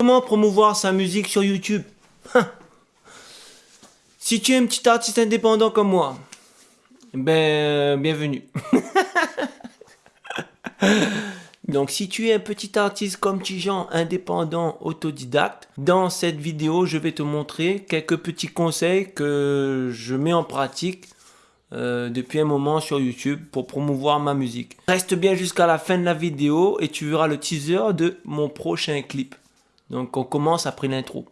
Comment promouvoir sa musique sur YouTube? Si tu es un petit artiste indépendant comme moi, ben, bienvenue. Donc si tu es un petit artiste comme Tijan, indépendant, autodidacte, dans cette vidéo, je vais te montrer quelques petits conseils que je mets en pratique euh, depuis un moment sur YouTube pour promouvoir ma musique. Reste bien jusqu'à la fin de la vidéo et tu verras le teaser de mon prochain clip. Donc on commence après l'intro.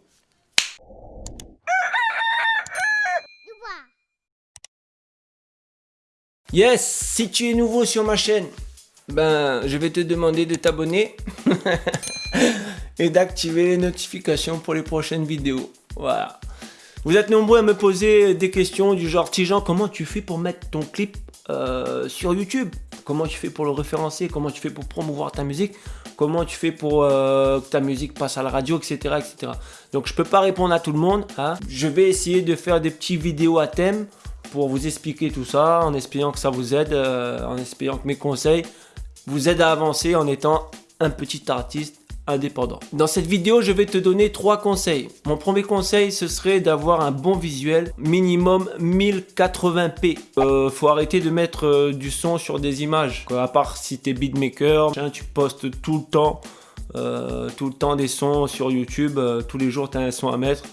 Yes, si tu es nouveau sur ma chaîne, ben je vais te demander de t'abonner et d'activer les notifications pour les prochaines vidéos. Voilà. Vous êtes nombreux à me poser des questions du genre Tijan, comment tu fais pour mettre ton clip euh, sur YouTube? Comment tu fais pour le référencer? Comment tu fais pour promouvoir ta musique? Comment tu fais pour euh, que ta musique passe à la radio, etc. etc. Donc je peux pas répondre à tout le monde. Hein. Je vais essayer de faire des petites vidéos à thème pour vous expliquer tout ça, en espérant que ça vous aide, euh, en espérant que mes conseils vous aident à avancer en étant un petit artiste indépendant. Dans cette vidéo, je vais te donner trois conseils. Mon premier conseil, ce serait d'avoir un bon visuel, minimum 1080p. Euh, faut arrêter de mettre euh, du son sur des images. À part si tu es beatmaker, tu postes tout le temps, euh, tout le temps des sons sur YouTube, euh, tous les jours tu as un son à mettre.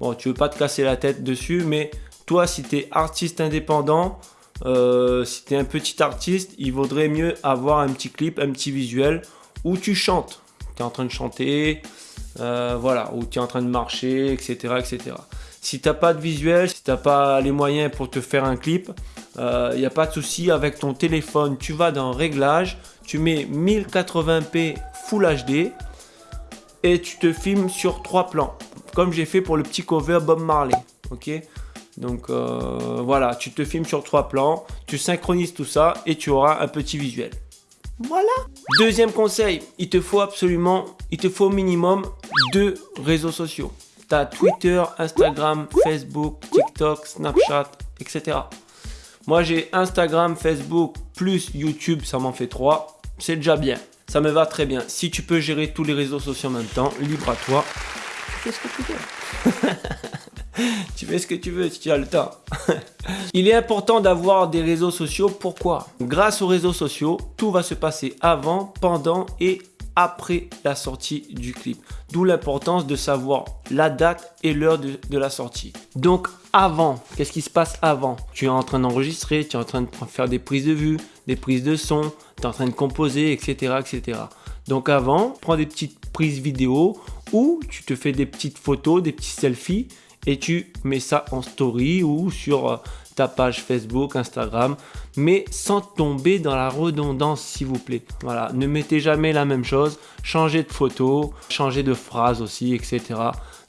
Bon, tu veux pas te casser la tête dessus, mais toi, si tu es artiste indépendant, si tu es un petit artiste, il vaudrait mieux avoir un petit clip, un petit visuel où tu chantes tu es en train de chanter, euh, voilà, ou tu es en train de marcher, etc. etc. Si tu n'as pas de visuel, si tu n'as pas les moyens pour te faire un clip, il euh, n'y a pas de souci avec ton téléphone. Tu vas dans Réglages, tu mets 1080p Full HD et tu te filmes sur trois plans, comme j'ai fait pour le petit cover Bob Marley. Ok? Donc euh, voilà, tu te filmes sur trois plans, tu synchronises tout ça et tu auras un petit visuel. Voilà. Deuxième conseil, il te faut absolument, il te faut au minimum deux réseaux sociaux. Tu as Twitter, Instagram, Facebook, TikTok, Snapchat, etc. Moi j'ai Instagram, Facebook plus YouTube, ça m'en fait trois. C'est déjà bien. Ça me va très bien. Si tu peux gérer tous les réseaux sociaux en même temps, libre à toi. Qu'est-ce que tu veux tu fais ce que tu veux si tu as le temps. Il est important d'avoir des réseaux sociaux. Pourquoi? Grâce aux réseaux sociaux, tout va se passer avant, pendant et après la sortie du clip. D'où l'importance de savoir la date et l'heure de, la sortie. Donc avant, qu'est-ce qui se passe avant? Tu es en train d'enregistrer, tu es en train de faire des prises de vue, des prises de son, tu es en train de composer, etc. etc. Donc avant, prends des petites prises vidéo ou tu te fais des petites photos, des petits selfies et tu mets ça en story ou sur euh, ta page Facebook, Instagram, mais sans tomber dans la redondance s'il vous plaît. Voilà, ne mettez jamais la même chose, changez de photo, changez de phrase aussi, etc.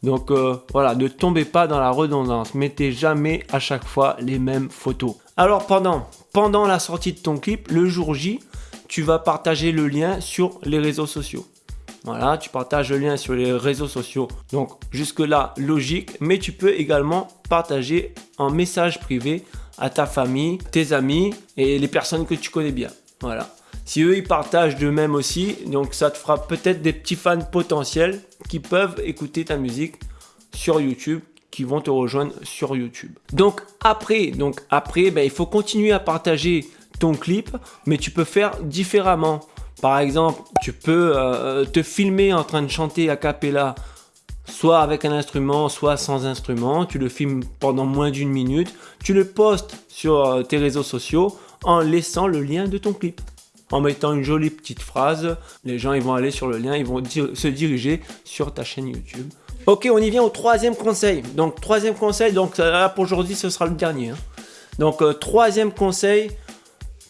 Donc euh, voilà, ne tombez pas dans la redondance, mettez jamais à chaque fois les mêmes photos. Alors pendant, pendant la sortie de ton clip, le jour J, tu vas partager le lien sur les réseaux sociaux. Voilà, tu partages le lien sur les réseaux sociaux. Donc jusque là, logique. Mais tu peux également partager en message privé à ta famille, tes amis et les personnes que tu connais bien. Voilà. Si eux, ils partagent de même aussi, donc ça te fera peut-être des petits fans potentiels qui peuvent écouter ta musique sur YouTube qui vont te rejoindre sur YouTube. Donc après, donc après, ben, il faut continuer à partager ton clip, mais tu peux faire différemment. Par exemple, tu peux euh, te filmer en train de chanter a cappella, soit avec un instrument, soit sans instrument. Tu le filmes pendant moins d'une minute. Tu le postes sur euh, tes réseaux sociaux en laissant le lien de ton clip. En mettant une jolie petite phrase, les gens vont aller sur le lien, ils vont se diriger sur ta chaîne YouTube. Ok, on y vient au troisième conseil. Donc, troisième conseil, donc là pour aujourd'hui, ce sera le dernier. Hein. Donc, euh, troisième conseil,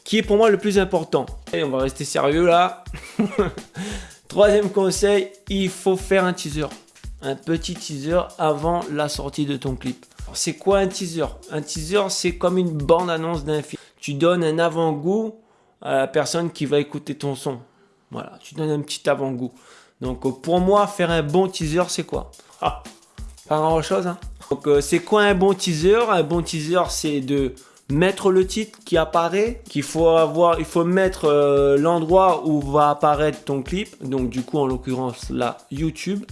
qui est pour moi le plus important. On va rester sérieux là. Troisième conseil, il faut faire un teaser. Un petit teaser avant la sortie de ton clip. C'est quoi un teaser? Un teaser, c'est comme une bande-annonce d'un film. Tu donnes un avant-goût à la personne qui va écouter ton son. Voilà, tu donnes un petit avant-goût. Donc pour moi, faire un bon teaser, c'est quoi? Ah, Pas grand-chose. Hein Donc euh, c'est quoi un bon teaser? Un bon teaser, c'est de mettre le titre qui apparaît, qu'il faut il faut mettre euh, l'endroit où va apparaître ton clip, donc du coup en l'occurrence là YouTube,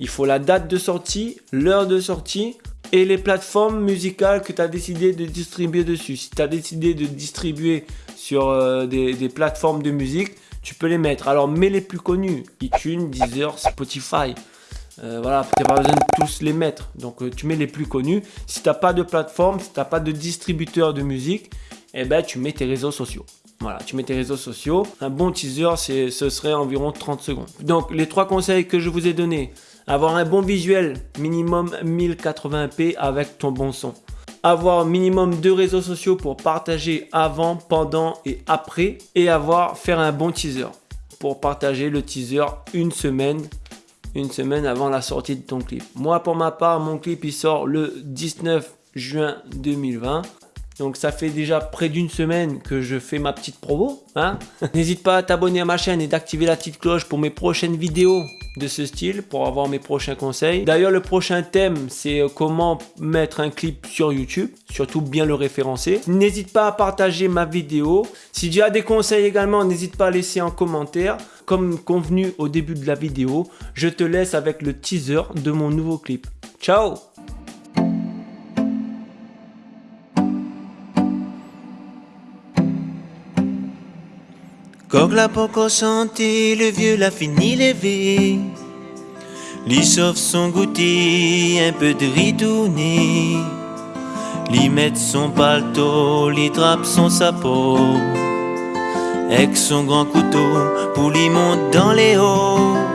Il faut la date de sortie, l'heure de sortie et les plateformes musicales que tu as décidé de distribuer dessus. Si tu as décidé de distribuer sur euh, des, plateformes de musique, tu peux les mettre. Alors mets les plus connus, iTunes, Deezer, Spotify. Euh, voilà, tu n'as pas besoin de tous les mettre. Donc euh, tu mets les plus connus. Si tu n'as pas de plateforme, si tu n'as pas de distributeur de musique, eh ben, tu mets tes réseaux sociaux. Voilà, tu mets tes réseaux sociaux. Un bon teaser, ce serait environ 30 secondes. Donc les trois conseils que je vous ai donnés. Avoir un bon visuel, minimum 1080p avec ton bon son. Avoir minimum deux réseaux sociaux pour partager avant, pendant et après. Et avoir, faire un bon teaser pour partager le teaser une semaine une semaine avant la sortie de ton clip. Moi, pour ma part, mon clip, il sort le 19 juin 2020. Donc ça fait déjà près d'une semaine que je fais ma petite promo. Hein N'hésite pas à t'abonner à ma chaîne et d'activer la petite cloche pour mes prochaines vidéos de ce style pour avoir mes prochains conseils. D'ailleurs, le prochain thème, c'est comment mettre un clip sur YouTube, surtout bien le référencer. N'hésite pas à partager ma vidéo. Si tu as des conseils également, n'hésite pas à laisser en commentaire. Comme convenu au début de la vidéo, je te laisse avec le teaser de mon nouveau clip. Ciao Coq l'a encore chanté, le vieux l'a fini levé. Lui sauve son goûter, un peu de ritourné. Lui met son palto, lui trappe son sapot. Avec son grand couteau, pour lui monter dans les hauts.